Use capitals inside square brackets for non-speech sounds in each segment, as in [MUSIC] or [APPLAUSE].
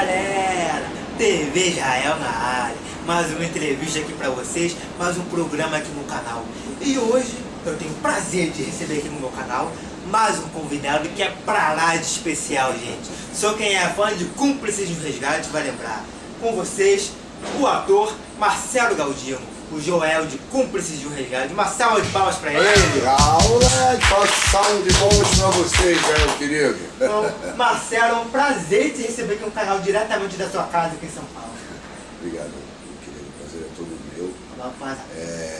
galera, TV Israel na área, mais uma entrevista aqui pra vocês, mais um programa aqui no canal. E hoje eu tenho o prazer de receber aqui no meu canal mais um convidado que é pra lá de especial, gente. Só quem é fã de Cúmplices no Resgate vai lembrar. Com vocês, o ator Marcelo Galdino, o Joel de Cúmplices de um Resgate. Uma salva de palmas pra ele. Aula de salva de palmas pra vocês, meu querido. Então, Marcelo, é um prazer te receber aqui no canal diretamente da sua casa aqui em São Paulo. Obrigado, meu querido. O prazer é todo meu. É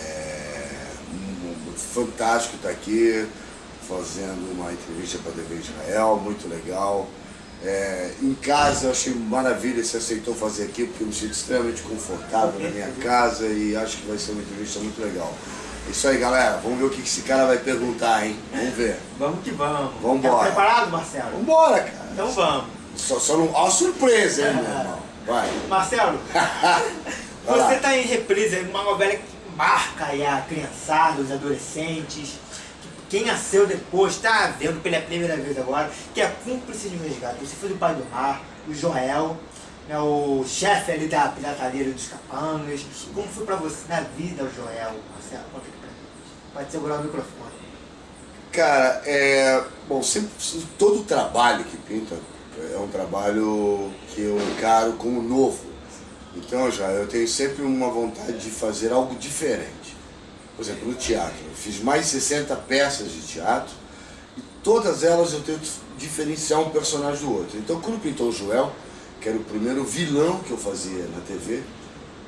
fantástico estar aqui fazendo uma entrevista para a TV Israel, muito legal. É, em casa eu achei maravilha você aceitou fazer aqui, porque eu me sinto extremamente confortável na minha casa e acho que vai ser uma entrevista muito legal. É Isso aí, galera. Vamos ver o que esse cara vai perguntar, hein? Vamos ver. Vamos que vamos. Vambora. Tá preparado, Marcelo? Vambora, cara. Então vamos. Só, só não. Ó, a surpresa, hein, meu irmão? Vai. Marcelo, [LAUGHS] Vai lá. você está em reprise uma novela que marca aí a criançada, os adolescentes. Quem nasceu depois, está vendo pela primeira vez agora, que é cúmplice de um resgate. Você foi do pai do mar, o Joel, né, o chefe ali da pirataria dos capangas. Como foi pra você na vida, o Joel? Marcelo, conta aqui pra gente. Pode segurar o microfone. Cara, é. Bom, sempre, todo trabalho que pinta é um trabalho que eu encaro como novo. Então já eu tenho sempre uma vontade de fazer algo diferente. Por exemplo, no teatro. Eu fiz mais de 60 peças de teatro e todas elas eu tento diferenciar um personagem do outro. Então quando pintou o Joel, que era o primeiro vilão que eu fazia na TV,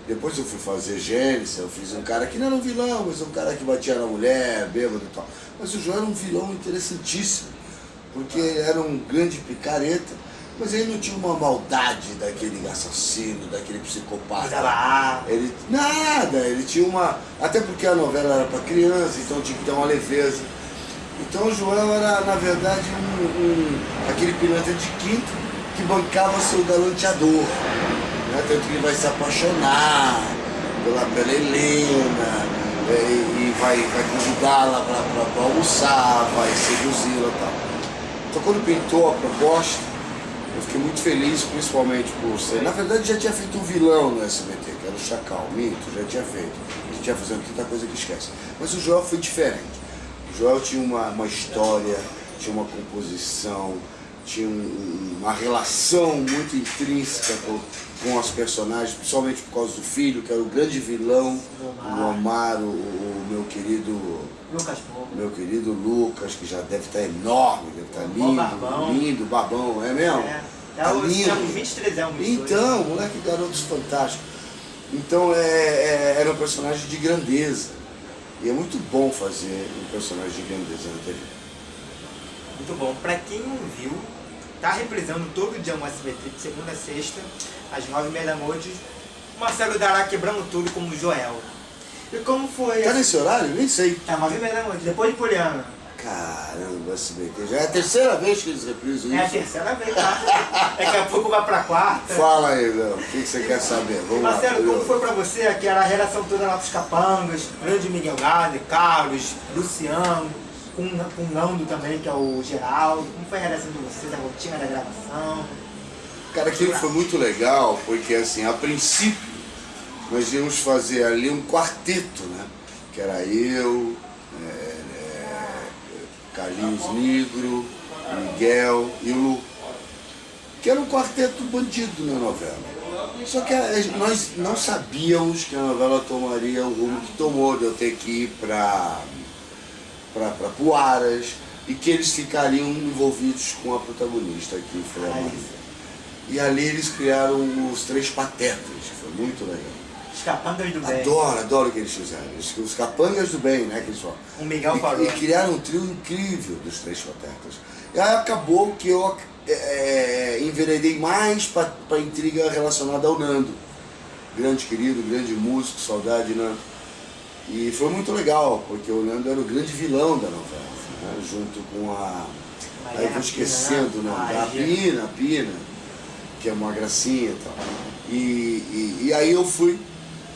depois eu fui fazer Gênesis, eu fiz um cara que não era um vilão, mas um cara que batia na mulher, bêbado e tal. Mas o João era um vilão interessantíssimo, porque era um grande picareta, mas ele não tinha uma maldade daquele assassino, daquele psicopata. Arma. Ele, nada, ele tinha uma. Até porque a novela era para criança, então tinha que ter uma leveza. Então o João era, na verdade, um, um- aquele pilantra de quinto que bancava seu galanteador. Né? Tanto que ele vai se apaixonar pela, pela Helena é, e, e vai, vai convidá-la para almoçar, vai seduzi-la e tal. Então quando pintou a proposta, eu fiquei muito feliz, principalmente por ser. Na verdade, já tinha feito um vilão no SBT, que era o Chacal, Mito, já tinha feito. A gente ia fazendo tanta coisa que esquece. Mas o Joel foi diferente. O Joel tinha uma, uma história, tinha uma composição, tinha um- uma relação muito intrínseca com, com as personagens, principalmente por causa do filho, que era o grande vilão, o Omar, o, o meu querido Lucas meu querido Lucas, que já deve estar enorme, deve estar lindo, barbão. lindo, babão, é mesmo? É. Tá Tá, os, lindo. uns 23 anos. isso Então, moleque garotos fantásticos. Então é, é- era um personagem de grandeza. E é muito bom fazer um personagem de grandeza na TV. Muito bom. Pra quem não viu, tá reprisando todo dia no SBT, de segunda a sexta, às nove e meia da noite. Marcelo Dará quebrando tudo como Joel. E como foi? Tá nesse horário? Nem sei. Tá nove e meia da noite, depois de Poliana. Caramba, SBT. Já é a terceira vez que eles reprisam É a isso. terceira vez, tá? [LAUGHS] Daqui a pouco vai pra quarta. Fala aí, Léo. O que você quer saber? Vamos lá. Marcelo, como curioso. foi pra você aquela relação toda lá com os capangas, grande Miguel Gade, Carlos, Luciano, com, com o Nando também, que é o Geraldo. Como foi a relação de vocês, a rotina da gravação? Cara, aquilo foi muito legal, porque assim, a princípio, nós íamos fazer ali um quarteto, né? Que era eu, é, é, Carlinhos Negro, Miguel e Lu. Que era um quarteto bandido na novela. Só que nós não sabíamos que a novela tomaria o rumo que tomou, de eu ter que ir para Puaras e que eles ficariam envolvidos com a protagonista, que foi a Maria. E ali eles criaram os Três Patetas, foi muito legal. Os capangas do bem. Adoro, adoro o que eles fizeram. Os, capangas do bem, né, que eles falam. O Miguel E, falou. e criaram um trio incrível dos Três Patetas. E aí acabou que eu é, enveredei mais para a intriga relacionada ao Nando. Grande querido, grande músico, saudade, Nando. E foi muito legal, porque o Nando era o grande vilão da novela, né, junto com a... Aí eu vou esquecendo o nome, a Pina, a Pina, que é uma gracinha e tal. E, e, e aí eu fui,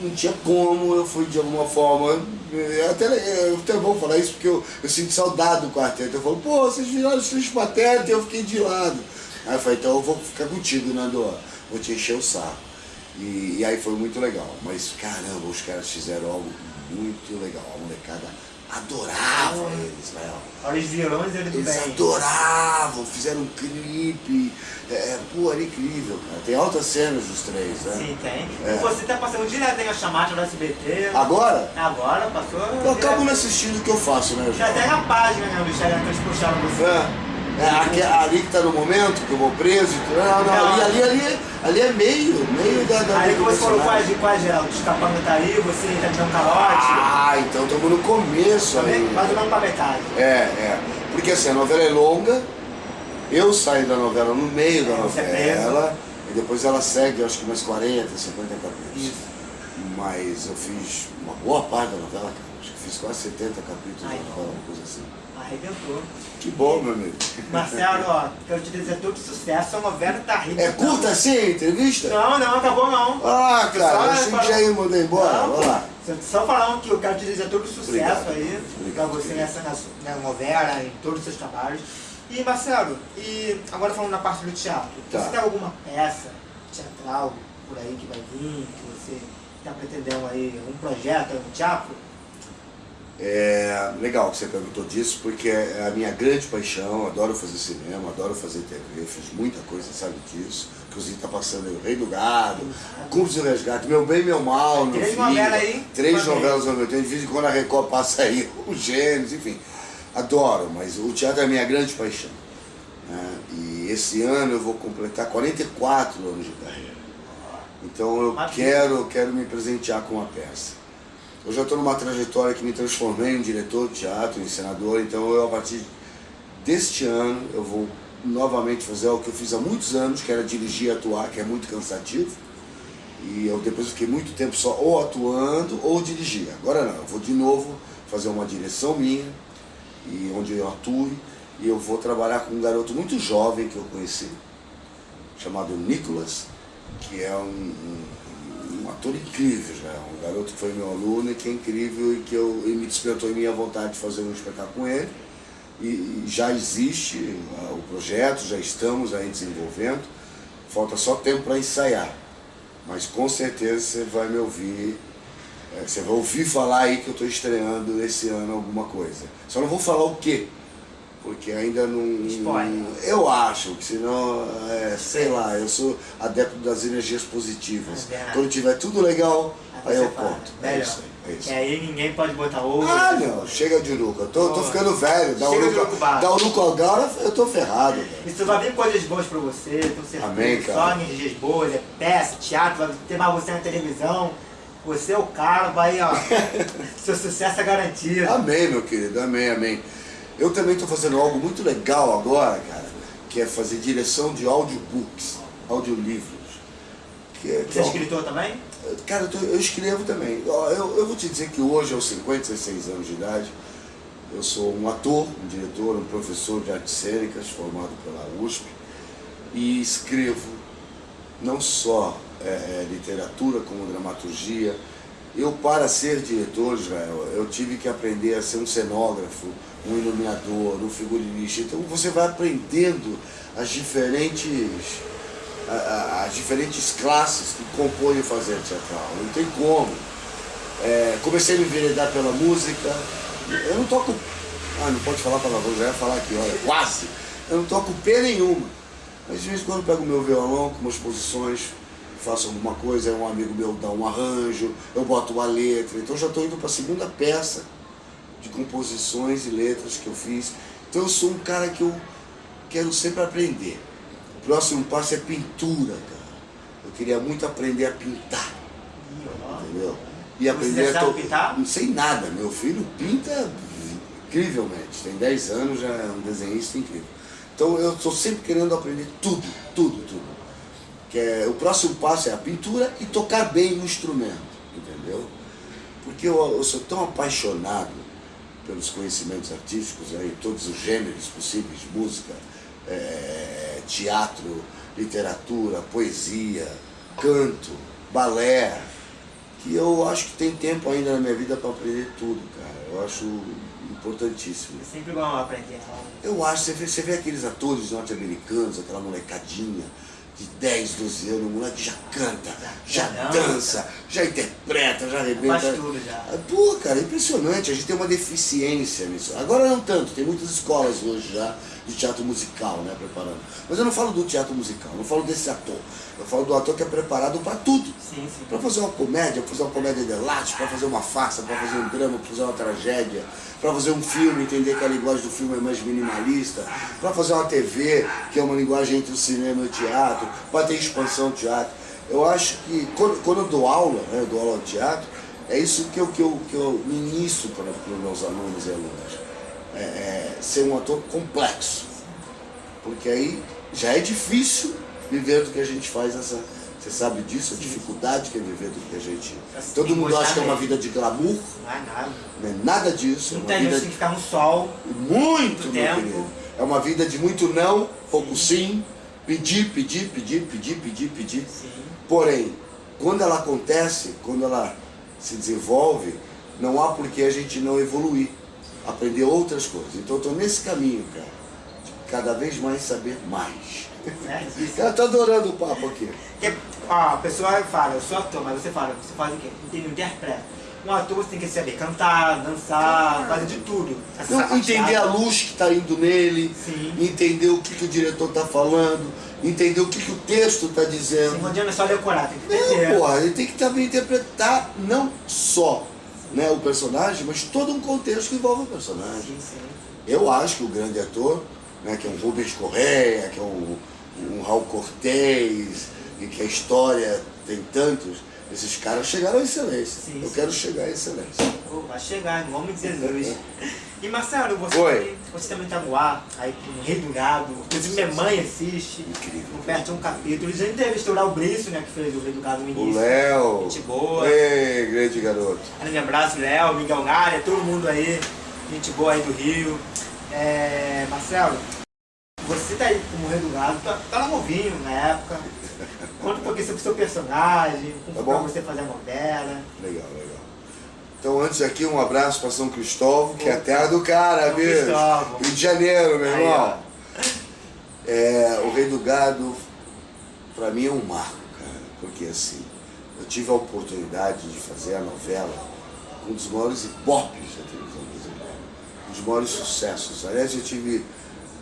não tinha como, eu fui de alguma forma. é Até, é até bom falar isso porque eu, eu sinto saudade do quarteto. Eu falo, pô, vocês viraram os três patetas e eu fiquei de lado. Aí eu falei, então eu vou ficar contigo, Nando. vou te encher o saco. E, e aí foi muito legal. Mas caramba, os caras fizeram algo muito legal. A molecada adorava eles, Israel. Olha os vilões eles do Eles bem. adoravam, fizeram um clipe. É, é, pô, era incrível, cara. Tem altas cenas dos três, né? Sim, tem. É. E você tá passando direto a chamada do SBT. Agora, Agora passou. eu acabo não assistindo o que eu faço, né, Já tem a página né, do Instagram que eles puxaram você. É. É, ali que tá no momento, que eu vou preso e tudo. Não, não, ali, ali, ali, ali é meio, meio da, da Aí que você falou personagem. com a Geraldo, escapando tá aí, você tá me dando calote. Ah, então estamos no começo aí. Mais ou menos pra metade. É, é. Porque assim, a novela é longa, eu saio da novela no meio da É, é novela, e depois ela segue, acho que mais 40, 50 capítulos. Isso. Mas eu fiz uma boa parte da novela. Acho que fiz quase 70 capítulos Ai, da novela, uma coisa assim. Arrebentou. Que bom, meu amigo. Marcelo, ó, quero te dizer todo sucesso, sua novela tá rica. É curta assim a entrevista? Não, não, acabou não. Ah, cara, Só eu achei que já ia mandar embora. Não, Vamos lá. Só falando que eu quero te desejar todo sucesso Obrigado. aí Obrigado, pra você nessa na, na novela, em todos os seus trabalhos. E Marcelo, e agora falando na parte do teatro, Tá. você tem alguma peça teatral por aí que vai vir, que você está pretendendo aí, um projeto no teatro? É legal que você perguntou disso, porque é a minha grande paixão, adoro fazer cinema, adoro fazer TV, fiz muita coisa, sabe disso. Inclusive tá passando aí o Rei do Gado, Curso do Resgate, Meu Bem, Meu Mal, no Três novelas aí, Três novelas ao meu tempo, de vez em quando a Record passa aí [LAUGHS] os gêneros, enfim. Adoro, mas o teatro é a minha grande paixão. né? E esse ano eu vou completar 44 anos de carreira. Então eu Maravilha. quero, quero me presentear com uma peça. Eu já estou numa trajetória que me transformei em diretor de teatro, em senador, então eu a partir deste ano eu vou novamente fazer o que eu fiz há muitos anos, que era dirigir e atuar, que é muito cansativo. E eu depois fiquei muito tempo só ou atuando ou dirigir. Agora não, eu vou de novo fazer uma direção minha, e onde eu atue, e eu vou trabalhar com um garoto muito jovem que eu conheci, chamado Nicolas, que é um, um, um ator incrível já, um garoto que foi meu aluno e que é incrível e que eu, e me despertou em minha vontade de fazer um espetáculo com ele. E, e já existe ah, o projeto, já estamos aí desenvolvendo, falta só tempo para ensaiar. Mas com certeza você vai me ouvir, eh, você vai ouvir falar aí que eu estou estreando esse ano alguma coisa. Só não vou falar o quê, porque ainda não. Spoiler. Eu acho, que senão, é, sei lá, eu sou adepto das energias positivas. É. Quando tiver tudo legal, aí você eu fala, conto. É isso aí. É isso. Que aí ninguém pode botar ovo. Ah, não, chega de uruca. Eu tô, tô ficando velho. Dá chega uruca, urucubado. dá uruca agora, eu tô ferrado. Isso vai vir coisas boas pra você, tenho certeza. Amém, cara. Só energias boas, é peça, teatro, vai ter mais você na televisão. Você é o cara, vai, ó. [LAUGHS] seu sucesso é garantido. Amém, meu querido, amém, amém. Eu também estou fazendo algo muito legal agora, cara, que é fazer direção de audiobooks, audiolivros. Que é, Você é escritor também? Cara, eu, tô- eu escrevo também. Eu, eu vou te dizer que hoje, aos 56 anos de idade, eu sou um ator, um diretor, um professor de artes cênicas, formado pela USP, e escrevo não só é, é, literatura como dramaturgia. Eu, para ser diretor, Israel, eu tive que aprender a ser um cenógrafo, um iluminador, um figurinista. Então você vai aprendendo as diferentes as diferentes classes que compõem o fazer teatral. Não tem como. É, comecei a me enveredar pela música. Eu não toco. Ah, não pode falar palavrão, já ia falar aqui, olha, quase. Eu não toco P nenhuma. Mas de vez em quando pego meu violão com umas posições, faço alguma coisa, um amigo meu dá um arranjo, eu boto uma letra. Então já estou indo para a segunda peça de composições e letras que eu fiz. Então eu sou um cara que eu quero sempre aprender. O próximo passo é pintura, cara. Eu queria muito aprender a pintar, entendeu? E Você aprender sabe to- pintar? Não sei nada. Meu filho pinta incrivelmente. Tem 10 anos, já é um desenhista incrível. Então eu estou sempre querendo aprender tudo, tudo, tudo. Que é, o próximo passo é a pintura e tocar bem o instrumento, entendeu? Porque eu, eu sou tão apaixonado pelos conhecimentos artísticos, aí, todos os gêneros possíveis, música, é, teatro, literatura, poesia, canto, balé, que eu acho que tem tempo ainda na minha vida para aprender tudo, cara. Eu acho importantíssimo. É sempre bom aprender algo. Eu acho, você vê, você vê aqueles atores norte-americanos, aquela molecadinha, de 10, 12 anos, o moleque já canta, já, já dança, já interpreta, já arrebenta. Faz tudo já. Pô, cara, é impressionante, a gente tem uma deficiência nisso. Agora não tanto, tem muitas escolas hoje já de teatro musical, né, preparando. Mas eu não falo do teatro musical, eu não falo desse ator. Eu falo do ator que é preparado para tudo. Para fazer uma comédia, para fazer uma comédia de latte, para fazer uma farsa, para fazer um drama, para fazer uma tragédia, para fazer um filme, entender que a linguagem do filme é mais minimalista, para fazer uma TV, que é uma linguagem entre o cinema e o teatro, para ter expansão do teatro. Eu acho que quando, quando eu dou aula, né, eu dou aula de teatro, é isso que eu, que eu, que eu ministro para, para os meus alunos e alunas. É, é, ser um ator complexo. Porque aí já é difícil viver do que a gente faz essa. Você sabe disso, a dificuldade que é viver do que a gente. Todo mundo acha que é uma vida de glamour. Não é nada. Não é nada disso. Muita é uma vida tem que ficar no sol. Muito, meu tempo. querido. É uma vida de muito não, pouco sim, pedir, pedir, pedir, pedir, pedir, pedir. Sim. Porém, quando ela acontece, quando ela se desenvolve, não há por que a gente não evoluir, aprender outras coisas. Então eu estou nesse caminho, cara, de cada vez mais saber mais. É, isso. Eu tô adorando o papo aqui. Porque, ó, a pessoa fala, eu sou ator, mas você fala, você faz o quê? Entende, interpreta. Um ator você tem que saber cantar, dançar, fazer de tudo. Não, entender a luz que está indo nele, Sim. entender o que, que o diretor está falando, entender o que, que o texto está Sim, dizendo. não adianta só decorar, tem que Não, entender. porra, ele tem que também interpretar não só né, o personagem, mas todo um contexto que envolve o personagem. Sim, sim. Eu acho que o grande ator, né, que é um Rubens Correia, que é um, um Raul Cortez, e que a história tem tantos, esses caras chegaram à excelência. Sim, Eu quero chegar à excelência. Vai chegar, em nome de Jesus. [LAUGHS] E Marcelo, você, Oi. também, você também tá no ar, aí com Rei do Gado, inclusive minha mãe assiste, Incrível. não perde um capítulo. Já entrevistou lá o Brício, né, que fez o Rei do Gado no O início. Léo. Gente boa. Ei, grande garoto. Grande abraço, Léo, Miguel Gária, todo mundo aí, gente boa aí do Rio. É, Marcelo, você tá aí como Rei do Gado, tá, tá novinho na época. Conta um pouquinho sobre o seu personagem, como Tá você fazer a novela. Legal, legal. Então antes aqui um abraço para São Cristóvão, que é a terra do cara, São. Cristóvão. Rio de Janeiro, meu Aí, irmão. É, o Rei do Gado, para mim é um marco, cara, porque assim, eu tive a oportunidade de fazer a novela com um dos maiores ipopes da televisão brasileira, um dos maiores sucessos. Aliás, eu tive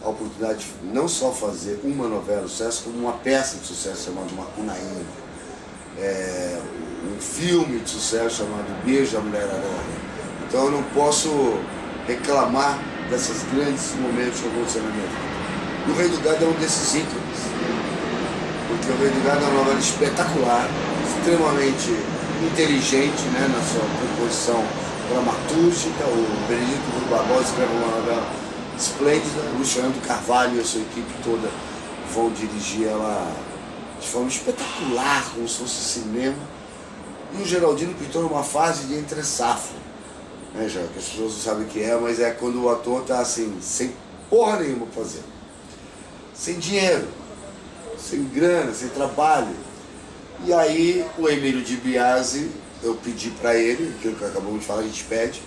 a oportunidade de não só fazer uma novela de sucesso, como uma peça de sucesso chamada Macunaíma. É, um filme de sucesso chamado Beijo a Mulher Aranha. Então eu não posso reclamar desses grandes momentos que aconteceram na minha vida. O Rei do Gado é um desses ícones. Porque o Rei do Gado é uma novela espetacular, extremamente inteligente né, na sua composição dramatúrgica. O Benedito Rui Barbosa escreve uma novela esplêndida. O Luciano Carvalho e a sua equipe toda vão dirigir ela de forma espetacular, como se fosse cinema. E o Geraldino pintou numa fase de entre safra. Né, já, que as pessoas não sabem o que é, mas é quando o ator tá assim, sem porra nenhuma pra fazer. Sem dinheiro, sem grana, sem trabalho. E aí o Emílio de Biasi, eu pedi para ele, aquilo que acabamos de falar, a gente pede,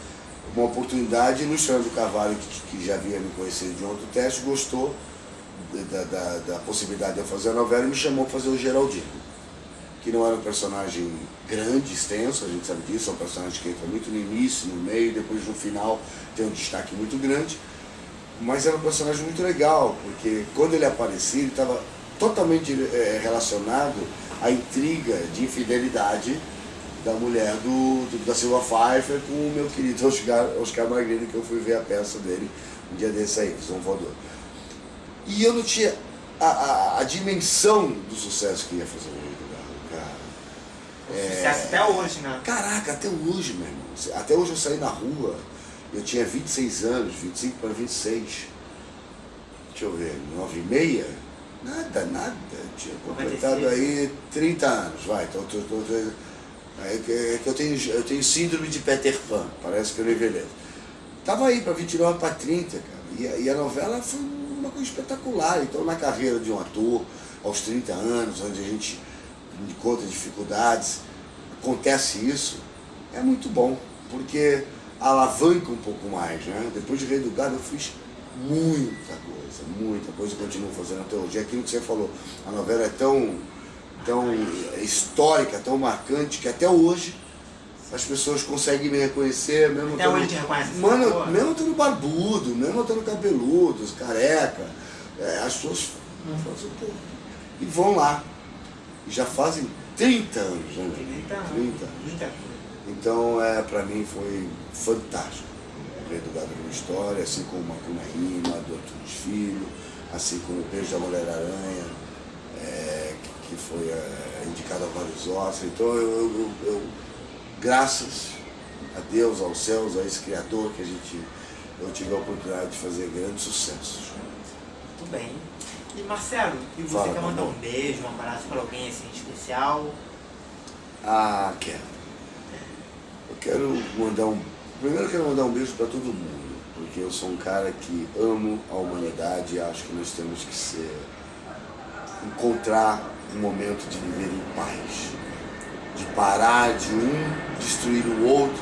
uma oportunidade, e Luciano do Carvalho, que, que já havia me conhecido de um outro teste, gostou da, da, da possibilidade de eu fazer a novela e me chamou para fazer o Geraldino. Que não era um personagem grande, extenso, a gente sabe disso, é um personagem que entra muito no início, no meio, depois no final tem um destaque muito grande. Mas era um personagem muito legal, porque quando ele aparecia, ele estava totalmente eh, relacionado à intriga de infidelidade da mulher do, do- da Silva Pfeiffer com o meu querido [LAUGHS] Oscar, Oscar Magrini, que eu fui ver a peça dele um dia desse aí, Visão Voador. E eu não tinha a, a, a dimensão do sucesso que ia fazer o Rei do Gado, cara. É. Sucesso até hoje, né? Caraca, até hoje, meu irmão. Até hoje eu saí na rua, eu tinha 26 anos, 25 para 26. Deixa eu ver, 9 e meia? Nada, nada. Eu tinha completado 96. aí 30 anos, vai. Então, tô, tô, tô- é que, é que eu, tenho, eu tenho síndrome de Peter Pan, parece que eu não envelheço. Tava aí para 29 para 30, cara. E, e a novela foi uma coisa espetacular. Então, na carreira de um ator, aos 30 anos, onde a gente encontra dificuldades, acontece isso, é muito bom, porque alavanca um pouco mais, né? Depois de Rei do Gado eu fiz muita coisa, muita coisa, continuo fazendo até hoje. É aquilo que você falou, a novela é tão, tão histórica, tão marcante, que até hoje as pessoas conseguem me reconhecer, mesmo Até hoje te reconhece. Mano, mesmo estando barbudo, mesmo estando cabeludo, careca, é, as pessoas falam assim, pô, e vão lá. E já fazem 30 anos, né? 30 anos. 30 anos. Então, é, pra mim foi fantástico. O Rei do Gado uma História, assim como Macuna Rima, do Arthur Filho, assim como o Beijo da Mulher Aranha, é, que, que foi é, indicado a vários Oscars. Então, eu, eu, eu, graças a Deus, aos céus, a esse Criador, que a gente, eu tive a oportunidade de fazer grandes sucessos. Muito bem. E Marcelo, e você Fala, quer mandar um beijo, um abraço para alguém assim especial? Ah, quero. Eu quero mandar um. Primeiro eu quero mandar um beijo para todo mundo, porque eu sou um cara que amo a humanidade e acho que nós temos que ser. encontrar um momento de viver em paz. De parar de um destruir o outro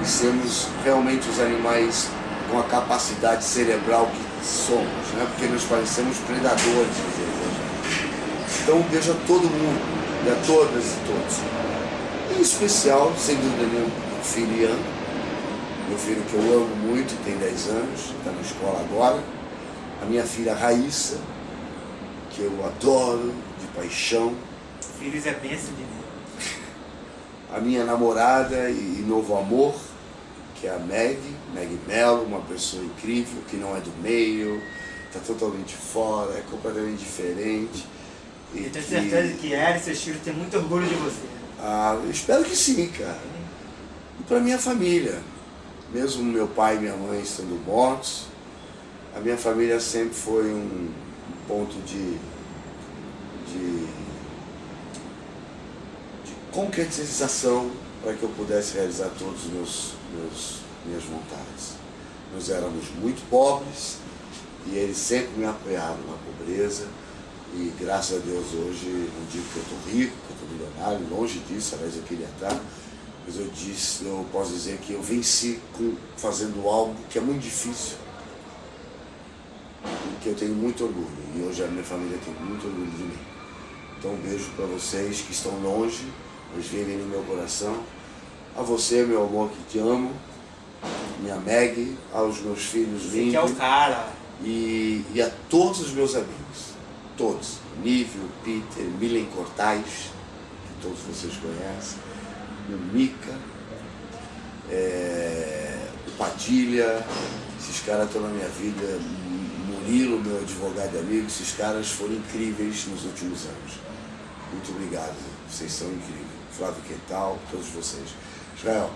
e sermos realmente os animais com a capacidade cerebral que somos, né? porque nós parecemos predadores né? Então beijo a todo mundo e a todas e todos. Em especial, sem dúvida nenhuma, o filho Ian, meu filho que eu amo muito, tem 10 anos, está na escola agora. A minha filha Raíssa, que eu adoro de paixão. Filhos é bênção de Deus. A minha namorada e novo amor, que é a Meg, Meg Mello, uma pessoa incrível, que não é do meio, está totalmente fora, é completamente diferente. E Eu tenho que- certeza que ela e seus filhos têm muito orgulho de você. Ah, eu espero que sim, cara. E para minha família, mesmo meu pai e minha mãe estando mortos, a minha família sempre foi um ponto de, de, de concretização para que eu pudesse realizar todos os meus, meus minhas vontades. Nós éramos muito pobres e eles sempre me apoiaram na pobreza. E graças a Deus hoje, não digo que eu estou rico, que eu estou milionário, longe disso, aliás eu queria estar, mas eu disse, eu posso dizer que eu venci com, fazendo algo que é muito difícil, e que eu tenho muito orgulho, e hoje a minha família tem muito orgulho de mim. Então um beijo para vocês que estão longe, mas vivem no meu coração. A você, meu amor, que te amo, minha Meg, aos meus filhos Você que é o lindos cara. e, e a todos os meus amigos, todos, Nívio, Peter, Milen Cortais, que todos vocês conhecem, o Mica, é, o Padilha, esses caras estão na minha vida, Murilo, meu advogado e amigo, esses caras foram incríveis nos últimos anos. Muito obrigado, vocês são incríveis. Flávio Quental, todos vocês. Israel,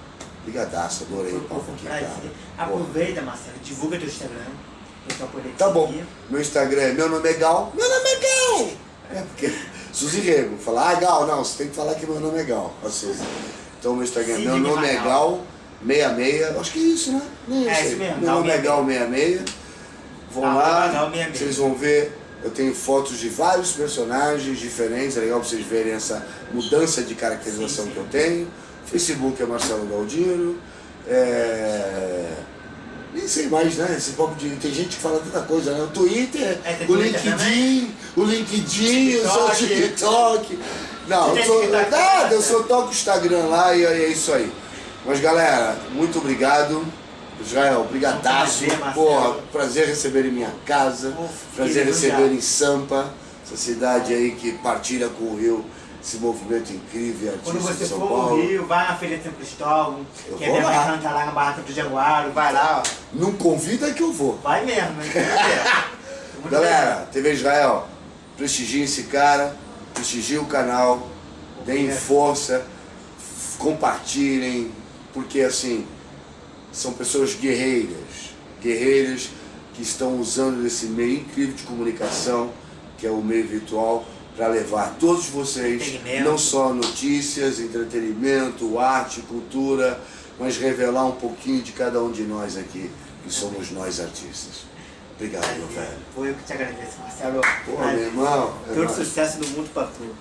brigadaço, adorei o papo aqui, cara. Aproveita, Marcelo, divulga teu Instagram. Tá bom. seguir. Meu Instagram é meu nome é Gal. Meu nome é Gal! É porque Suzy Rego. Fala, ah, Gal, não, você tem que falar que meu nome é Gal. A Suzy. Então meu Instagram é meu nome é. Gal 66. Acho que é isso, né? Nem É isso mesmo, Meu nome é Gal 66. Vão lá, Gal 66. vocês vão ver. Eu tenho fotos de vários personagens diferentes, é legal pra vocês verem essa mudança de caracterização Sim, sim. que eu tenho. Facebook é Marcelo Galdino. É... Nem sei mais, né?Esse papo de. Tem gente que fala tanta coisa, né? O Twitter, É, o Twitter LinkedIn, o LinkedIn, o seu TikTok. Não, eu sou. Nada, eu né? só toco o Instagram lá e é isso aí. Mas galera, muito obrigado. Israel, brigadaço. Um prazer, Marcelo. Porra, prazer receber em minha casa. Pô, prazer receber em Sampa, essa cidade aí que partilha com o Rio esse movimento incrível Quando artista de você São for Paulo. no Rio, vai na Feira de São Cristóvão, Eu que a vou minha lá. mãe canta lá na Barraca do Jaguaro, vai lá, ó. Não convida que eu vou. Vai mesmo, hein? [LAUGHS] Galera, TV Israel, prestigie esse cara, prestigie o canal, deem É. força, compartilhem, porque assim, são pessoas guerreiras, guerreiras que estão usando esse meio incrível de comunicação, que é o meio virtual, para levar todos vocês, não só notícias, entretenimento, arte, cultura, mas revelar um pouquinho de cada um de nós aqui, que somos nós artistas. Obrigado, meu velho. Foi eu que te agradeço, Marcelo. Pô, meu irmão. é Todo nóis. sucesso do mundo pra tu.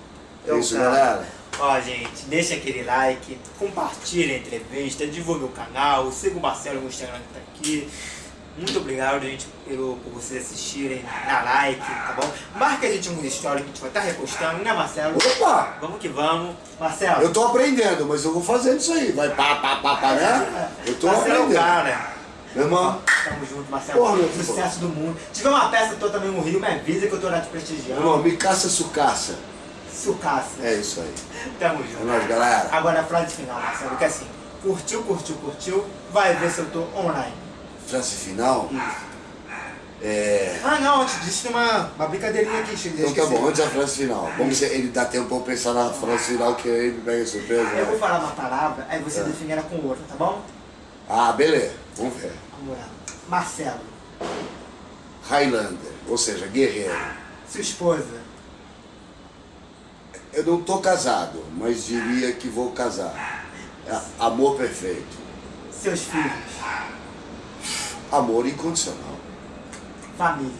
É isso, cara, galera. Ó, gente, deixa aquele like, compartilha a entrevista, divulga o canal, siga o Marcelo no Instagram que tá aqui. Muito obrigado, gente, pelo, por vocês assistirem, dar like, tá bom? Marca a gente nos stories que a gente vai estar repostando, né, Marcelo? Opa! Vamos que vamos. Marcelo. Eu tô aprendendo, mas eu vou fazendo isso aí. Vai pá, pá, pá, pá, né? Eu tô Marcelo é aprendendo. cara. Meu irmão, Tamo junto, Marcelo. Porra, meu Sucesso do mundo. Se tiver uma peça tua também no Rio, me avisa que eu tô lá te meu prestigiando. irmão, me caça sucaça. Sucaça. É isso aí. Tamo É junto. nóis, galera. Agora a frase final, Marcelo, que é assim. Curtiu, curtiu, curtiu. Vai ver se eu tô online. Frase final. É. Ah, não, antes disso tem uma, uma brincadeirinha aqui. Então tá bom, antes da frase final. Vamos ver, ele dá tempo pra eu pensar na frase final que aí me pega surpresa. Eu vou né? falar uma palavra, aí você É. define ela com outra, tá bom? Ah, beleza. Vamos ver. Vamos lá. Marcelo, Highlander, ou seja, guerreiro. sua esposa, Eu não tô casado, mas diria que vou casar. É amor perfeito. seus filhos, Amor incondicional. família,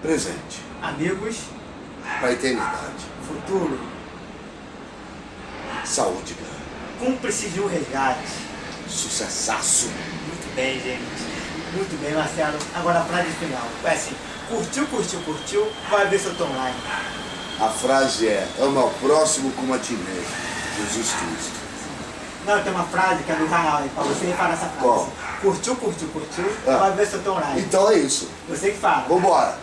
Presente. amigos, Pra eternidade. futuro, Saúde, cara. cúmplice de um resgate. Sucessaço. Muito bem, gente. Muito bem, Marcelo. Agora a frase final. É assim, curtiu, curtiu, curtiu, vai ver se eu tô online. A frase é, ama ao próximo como a ti mesmo. Jesus Cristo. Não, tem uma frase que é do canal aí, pra você falar essa frase. Qual? Curtiu, curtiu, curtiu, Ah. vai ver se eu tô online. Então é isso. Você que fala. Vambora.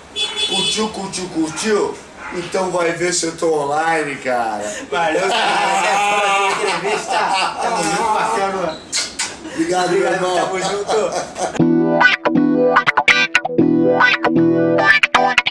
Curtiu, curtiu, curtiu? Então vai ver se eu tô online, cara. Valeu, cara. Próxima entrevista. Tamo junto, Marcelo. Obrigado, Obrigado, irmão. tamo junto. [LAUGHS]